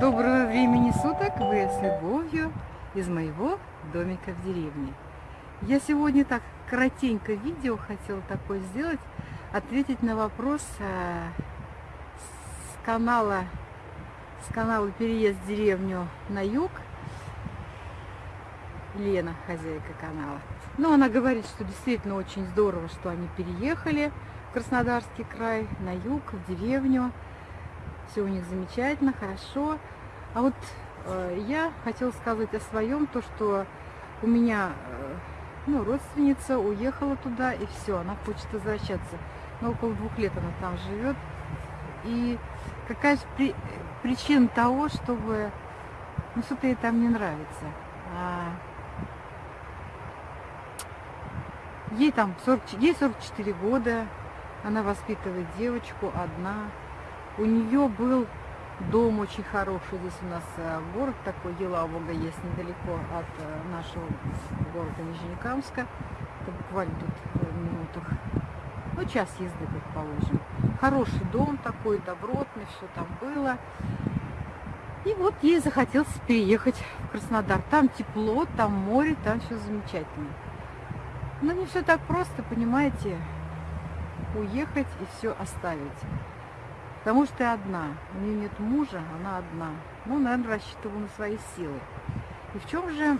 Доброго времени суток! Вы с любовью из моего домика в деревне. Я сегодня так коротенько видео хотела такое сделать, ответить на вопрос э, с канала, с канала «Переезд в деревню на юг». Лена, хозяйка канала. Но она говорит, что действительно очень здорово, что они переехали в Краснодарский край, на юг, в деревню все у них замечательно, хорошо. А вот э, я хотела сказать о своем, то, что у меня э, ну, родственница уехала туда, и все, она хочет возвращаться. Но около двух лет она там живет. И какая же при, причина того, чтобы ну, что-то ей там не нравится. А, ей там 40, ей 44 года, она воспитывает девочку одна. У нее был дом очень хороший. Здесь у нас э, город такой, Елабуга есть недалеко от э, нашего города Нижнекамска. Это буквально тут в минутах. Ну, час езды, предположим. Хороший дом такой, добротный, все там было. И вот ей захотелось переехать в Краснодар. Там тепло, там море, там все замечательно. Но не все так просто, понимаете, уехать и все оставить. Потому что я одна. У нее нет мужа, она одна. Ну, наверное, рассчитываю на свои силы. И в чем же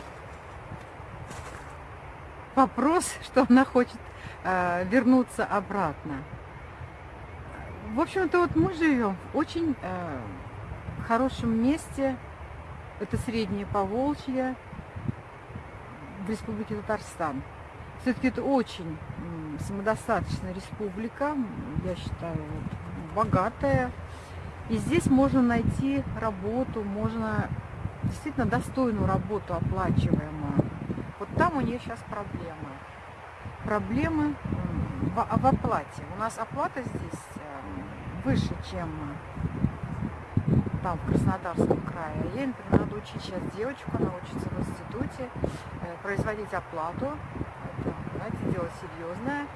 вопрос, что она хочет э, вернуться обратно? В общем-то, вот мы живем в очень э, хорошем месте. Это Среднее Поволжье в Республике Татарстан. Все-таки это очень самодостаточная республика, я считаю, вот, богатая. И здесь можно найти работу, можно действительно достойную работу оплачиваемую. Вот там у нее сейчас проблемы. Проблемы в, в оплате. У нас оплата здесь эм, выше, чем там, в Краснодарском крае. Ей, например, надо учить сейчас девочку, она учится в институте, э, производить оплату. Это, знаете, дело серьезное.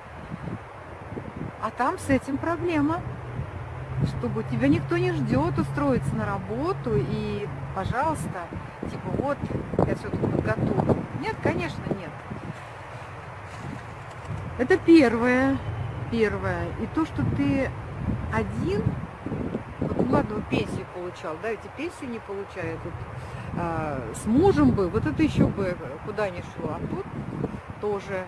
А там с этим проблема чтобы тебя никто не ждет устроиться на работу и, пожалуйста, типа вот, я все тут подготовлю. Нет, конечно, нет. Это первое. Первое. И то, что ты один, вот, ну ладно, вот пенсию получал, да, эти пенсию не получают, вот, а, с мужем бы, вот это еще бы куда ни шло, а тут тоже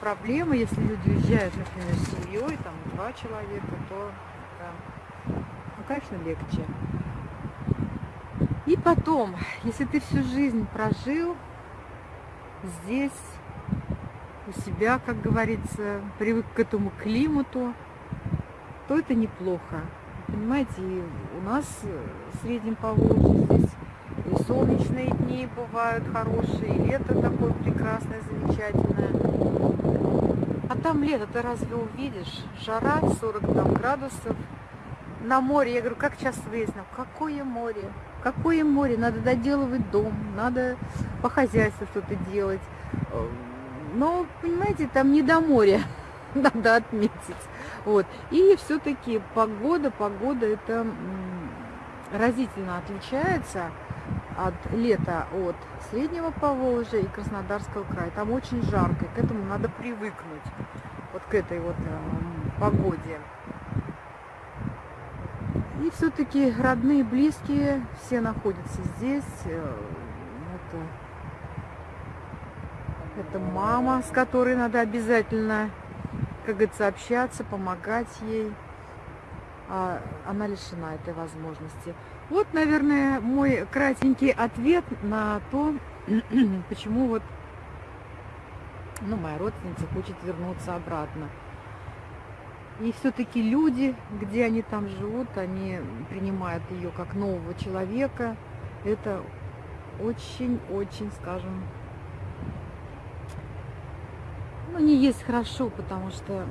проблема, если люди уезжают, например, с семьей, там два человека, то ну, конечно, легче. И потом, если ты всю жизнь прожил здесь, у себя, как говорится, привык к этому климату, то это неплохо. Понимаете, и у нас в Среднем Поволжье здесь и солнечные дни бывают хорошие, и лето такое прекрасное, замечательное. Там лето ты разве увидишь? Жара 40 там, градусов, на море. Я говорю, как часто выяснил, какое море? Какое море? Надо доделывать дом, надо по хозяйству что-то делать. Но, понимаете, там не до моря, надо отметить. Вот. И все-таки погода, погода это разительно отличается от лета от Среднего Поволжья и Краснодарского края. Там очень жарко, к этому надо привыкнуть, вот к этой вот э, погоде. И все-таки родные, близкие, все находятся здесь. Э, это, это мама, с которой надо обязательно, как говорится, общаться, помогать ей. А она лишена этой возможности. Вот, наверное, мой кратенький ответ на то, почему вот ну, моя родственница хочет вернуться обратно. И все-таки люди, где они там живут, они принимают ее как нового человека. Это очень-очень, скажем, ну, не есть хорошо, потому что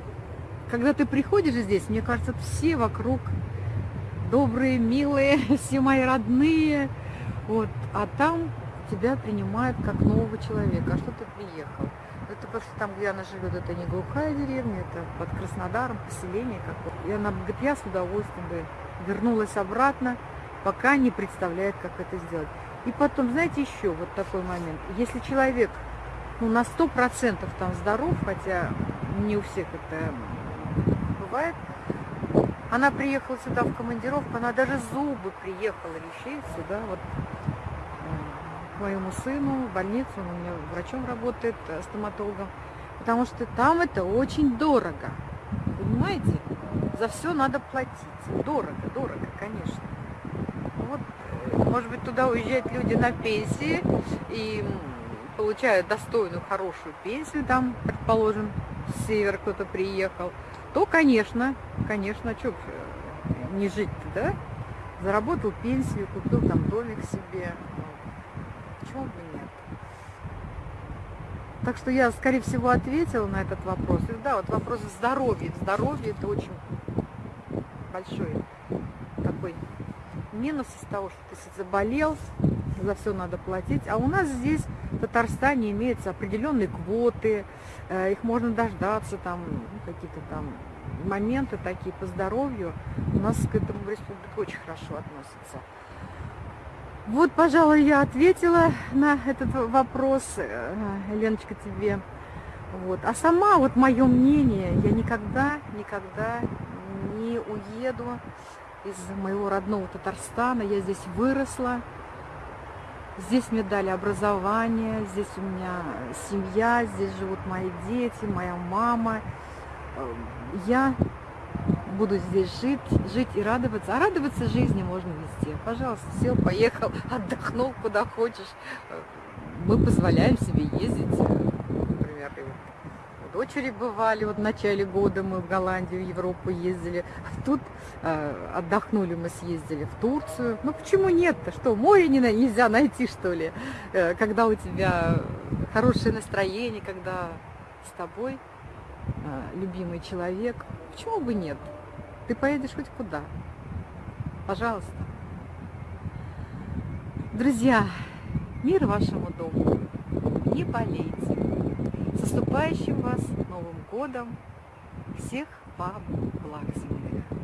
когда ты приходишь здесь, мне кажется, все вокруг добрые, милые, все мои родные. Вот, а там тебя принимают как нового человека. А что ты приехал? Это просто там, где она живет, это не глухая деревня, это под Краснодаром, поселение какое-то. И она говорит, я с удовольствием бы вернулась обратно, пока не представляет, как это сделать. И потом, знаете, еще вот такой момент. Если человек ну, на сто процентов там здоров, хотя не у всех это бывает, она приехала сюда в командировку, она даже зубы приехала лечить сюда, вот к моему сыну в больницу, он у меня врачом работает, э, стоматологом, потому что там это очень дорого, понимаете? За все надо платить, дорого, дорого, конечно. Вот, э, может быть, туда уезжают люди на пенсии и получают достойную, хорошую пенсию, там, предположим, с севера кто-то приехал, то, конечно, конечно, что не жить-то, да? Заработал пенсию, купил там домик себе. Почему бы нет? Так что я, скорее всего, ответила на этот вопрос. И да, вот вопрос здоровья. Здоровье это очень большой такой минус из того, что ты заболел, за все надо платить. А у нас здесь, в Татарстане, имеются определенные квоты, э, их можно дождаться, там какие-то там моменты такие по здоровью. У нас к этому в республике очень хорошо относятся. Вот, пожалуй, я ответила на этот вопрос, э, Леночка, тебе. Вот. А сама, вот мое мнение, я никогда, никогда не уеду из моего родного Татарстана. Я здесь выросла. Здесь мне дали образование, здесь у меня семья, здесь живут мои дети, моя мама. Я буду здесь жить, жить и радоваться. А радоваться жизни можно везде. Пожалуйста, сел, поехал, отдохнул куда хочешь. Мы позволяем себе ездить, например, дочери бывали, вот в начале года мы в Голландию, в Европу ездили. Тут э, отдохнули, мы съездили в Турцию. Ну почему нет-то? Что, море не, нельзя найти, что ли? Э, когда у тебя хорошее настроение, когда с тобой э, любимый человек. Почему бы нет? Ты поедешь хоть куда. Пожалуйста. Друзья, мир вашему дому. Не болейте. С наступающим вас Новым годом! Всех вам благ земных!